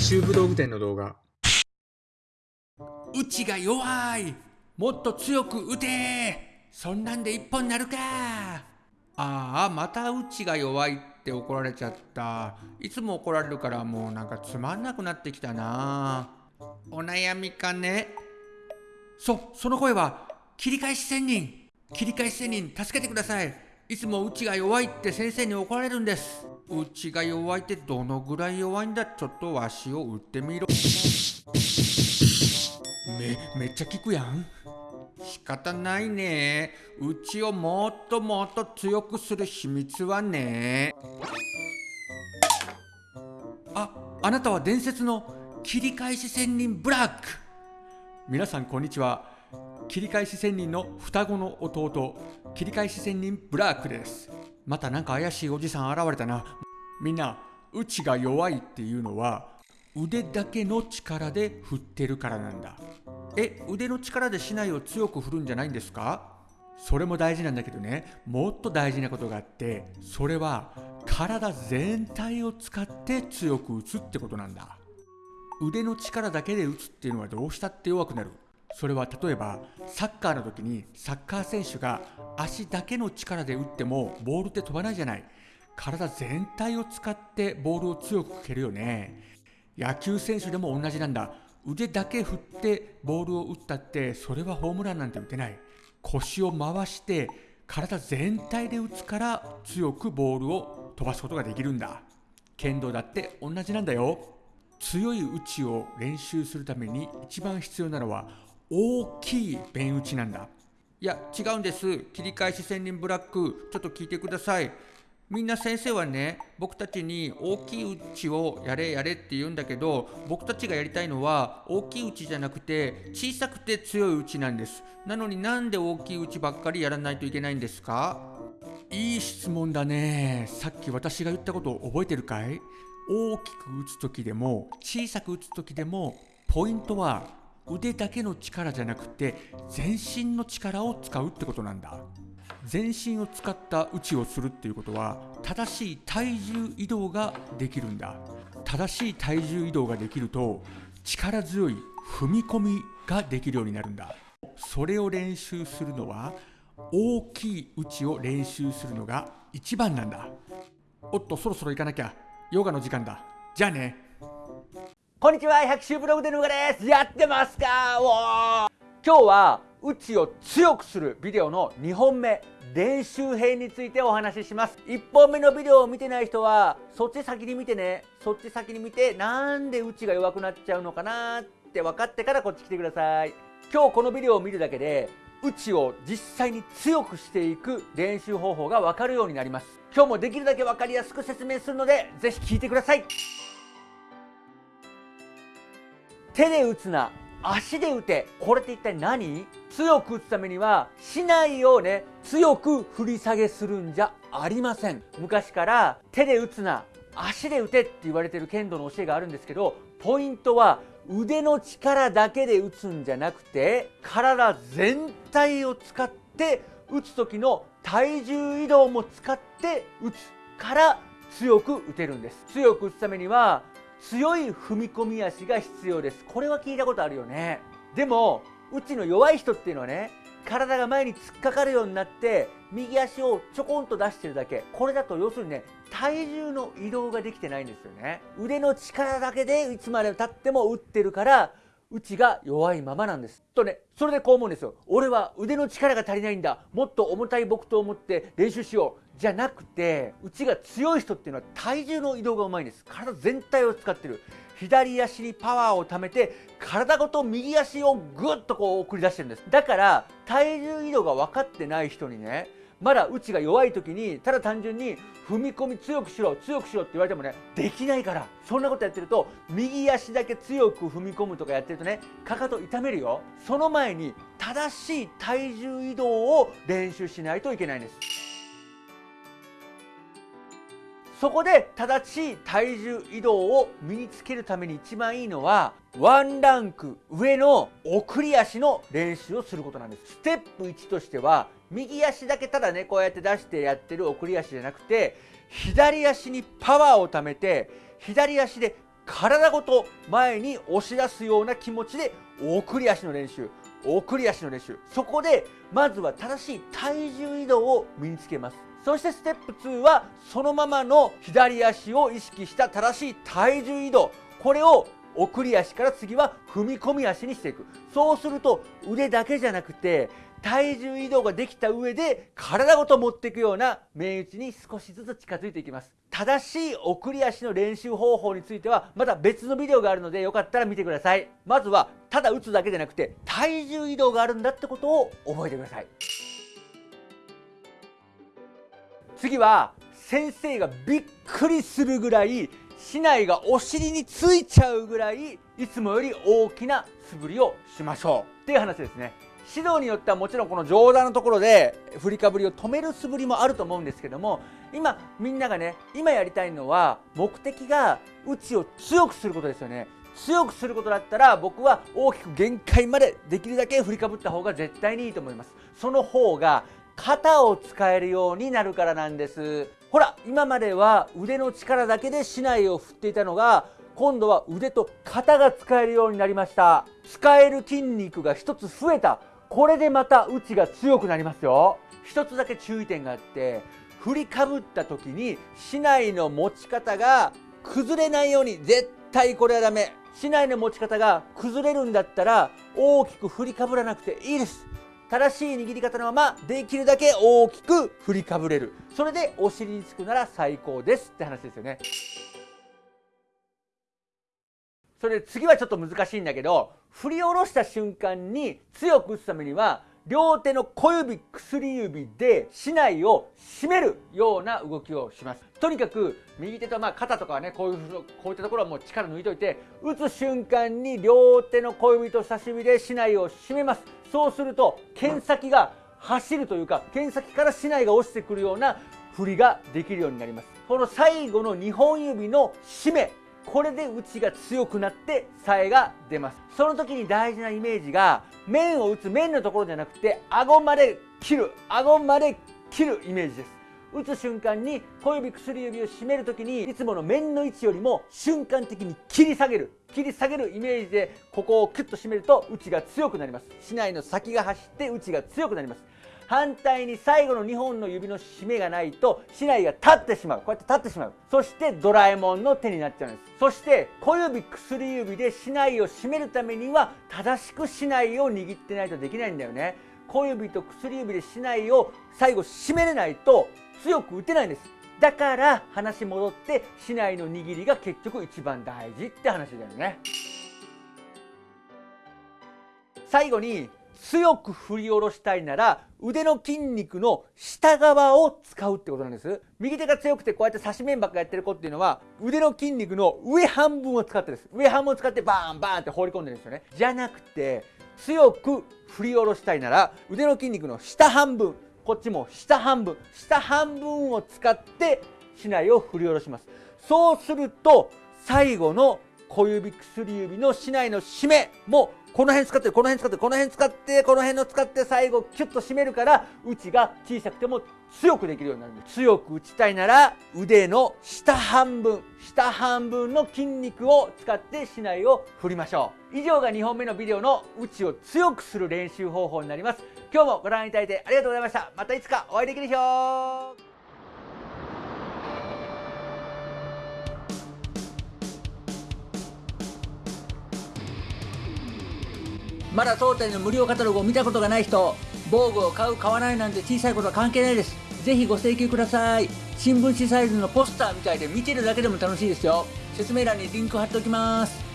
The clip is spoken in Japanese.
百秋武道具店の動画。うちが弱い。もっと強く打て。そんなんで一本なるか。ああまたうちが弱いって怒られちゃった。いつも怒られるからもうなんかつまんなくなってきたな。お悩みかね。そその声は切り返し仙人。切り返し仙人助けてください。いつもうちが弱いって先生に怒られるんです。うちが弱いってどのぐらい弱いんだ？ちょっとわしを打ってみろ。めめっちゃ効くやん。仕方ないね。うちをもっともっと強くする秘密はね。ああなたは伝説の切り返し仙人ブラック。皆さんこんにちは。切り返し仙人の双子の弟切り返し仙人ブラックです。またなんか怪しいおじさん現れたな。みんなうちが弱いっていうのは腕だけの力で振ってるからなんだ。え腕の力で竹刀を強く振るんじゃないんですか？それも大事なんだけどね。もっと大事なことがあってそれは体全体を使って強く打つってことなんだ。腕の力だけで打つっていうのはどうしたって弱くなる。それは例えばサッカーの時にサッカー選手が足だけの力で打ってもボールって飛ばないじゃない。体全体を使ってボールを強く蹴るよね。野球選手でも同じなんだ。腕だけ振ってボールを打ったってそれはホームランなんて打てない。腰を回して体全体で打つから強くボールを飛ばすことができるんだ。剣道だって同じなんだよ。強い打ちを練習するために一番必要なのは大きい弁打ちなんだ。いや違うんです。切り返し仙人ブラック。ちょっと聞いてください。みんな先生はね僕たちに大きい打ちをやれやれって言うんだけど僕たちがやりたいのは大きい打ちじゃなくて小さくて強い打ちなんです。なのになんで大きい打ちばっかりやらないといけないんですか？いい質問だね。さっき私が言ったことを覚えてるかい？大きく打つ時でも小さく打つ時でもポイントは腕だけの力じゃなくて全身の力を使うってことなんだ。全身を使った打ちをするっていうことは正しい体重移動ができるんだ。正しい体重移動ができると力強い踏み込みができるようになるんだ。それを練習するのは大きい打ちを練習するのが一番なんだ。おっとそろそろ行かなきゃ。ヨガの時間だ。じゃあね。こんにちは百秋ブログでのがです。やってますか？お今日はうちを強くするビデオの2本目練習編についてお話しします。1本目のビデオを見てない人はそっち先に見てね。そっち先に見てなんでうちが弱くなっちゃうのかなって分かってからこっち来てください。今日このビデオを見るだけでうちを実際に強くしていく練習方法が分かるようになります。今日もできるだけ分かりやすく説明するのでぜひ聞いてください。手で打つな。足で打て。これって一体何？強く打つためにはしないをね強く振り下げするんじゃありません。昔から手で打つな。足で打てって言われてる剣道の教えがあるんですけどポイントは腕の力だけで打つんじゃなくて体全体を使って打つ時の体重移動も使って打つから強く打てるんです。強く打つためには強い踏み込み足が必要です。これは聞いたことあるよね。でもうちの弱い人っていうのはね体が前に突っかかるようになって右足をちょこんと出してるだけ。これだと要するにね体重の移動ができてないんですよね。腕の力だけでいつまでたっても打ってるから内が弱いままなんです。とねそれでこう思うんですよ。俺は腕の力が足りないんだ。もっと重たい木刀を持って練習しようじゃなくて内が強い人っていうのは体重の移動がうまいんです。体全体を使ってる。左足にパワーを貯めて体ごと右足をぐっとこう送り出してるんです。だから体重移動が分かってない人にねまだ内が弱い時にただ単純に踏み込み強くしろ強くしろって言われてもねできないから。そんなことやってると右足だけ強く踏み込むとかやってるとねかかと痛めるよ。その前に正しい体重移動を練習しないといけないんです。そこで正しい体重移動を身につけるために一番いいのはワンランク上の送り足の練習をすることなんです。ステップ1としては右足だけただねこうやって出してやってる送り足じゃなくて左足にパワーを貯めて左足で体ごと前に押し出すような気持ちで送り足の練習。送り足の練習。そこでまずは正しい体重移動を身につけます。そしてステップ2はそのままの左足を意識した正しい体重移動。これを送り足から次は踏み込み足にしていく。そうすると腕だけじゃなくて体重移動ができた上で体ごと持っていくような面打ちに少しずつ近づいていきます。正しい送り足の練習方法についてはまた別のビデオがあるのでよかったら見てください。まずはただ打つだけじゃなくて体重移動があるんだってことを覚えてください。次は先生がびっくりするぐらい竹刀がお尻についちゃうぐらいいつもより大きな素振りをしましょう。っていう話ですね。指導によってはもちろんこの上段のところで振りかぶりを止める素振りもあると思うんですけども今みんながね今やりたいのは目的が打ちを強くすることですよね。強くすることだったら僕は大きく限界までできるだけ振りかぶった方が絶対にいいと思います。その方が肩を使えるようになるからなんです。ほら今までは腕の力だけで竹刀を振っていたのが今度は腕と肩が使えるようになりました。使える筋肉が1つ増えた。これでまた打ちが強くなりますよ。一つだけ注意点があって振りかぶった時に竹刀の持ち方が崩れないように絶対これはダメ。竹刀の持ち方が崩れるんだったら大きく振りかぶらなくていいです。正しい握り方のままできるだけ大きく振りかぶれる。それでお尻につくなら最高ですって話ですよね。それで次はちょっと難しいんだけど振り下ろした瞬間に強く打つためには両手の小指薬指で竹刀を締めるような動きをします。とにかく右手とまあ肩とかはねこういうこういったところはもう力抜いといて打つ瞬間に両手の小指と差し指で竹刀を締めます。そうすると剣先が走るというか剣先から竹刀が落ちてくるような振りができるようになります。この最後の2本指の締めこれで打ちが強くなってさえが出ます。その時に大事なイメージが面を打つ面のところじゃなくて顎まで切る顎まで切るイメージです。打つ瞬間に小指薬指を締める時にいつもの面の位置よりも瞬間的に切り下げる切り下げるイメージでここをキュッと締めると打ちが強くなります。竹刀の先が走って打ちが強くなります。反対に最後の2本の指の締めがないと竹刀が立ってしまう。こうやって立ってしまう。そしてドラえもんの手になっちゃうんです。そして小指薬指で竹刀を締めるためには正しく竹刀を握ってないとできないんだよね。小指と薬指で竹刀を最後締めれないと強く打てないんです。だから話戻って竹刀の握りが結局一番大事って話だよね。最後に強く振り下ろしたいなら腕の筋肉の下側を使うってことなんです。右手が強くてこうやって差し面ばっかやってる子っていうのは腕の筋肉の上半分を使ってです。上半分を使ってバーンバーンって放り込んでるんですよね。じゃなくて強く振り下ろしたいなら腕の筋肉の下半分こっちも下半分下半分を使って竹刀を振り下ろします。そうすると最後の小指薬指の竹刀の締めもこの辺使ってこの辺使ってこの辺使ってこの辺の使って最後キュッと締めるから打ちが小さくても強くできるようになるんです。強く打ちたいなら腕の下半分。下半分の筋肉を使って竹刀を振りましょう。以上が2本目のビデオの打ちを強くする練習方法になります。今日もご覧いただいてありがとうございました。またいつかお会いできるでしょうまだ当店の無料カタログを見たことがない人防具を買う買わないなんて小さいことは関係ないです。ぜひご請求ください。新聞紙サイズのポスターみたいで見てるだけでも楽しいですよ。説明欄にリンク貼っておきます。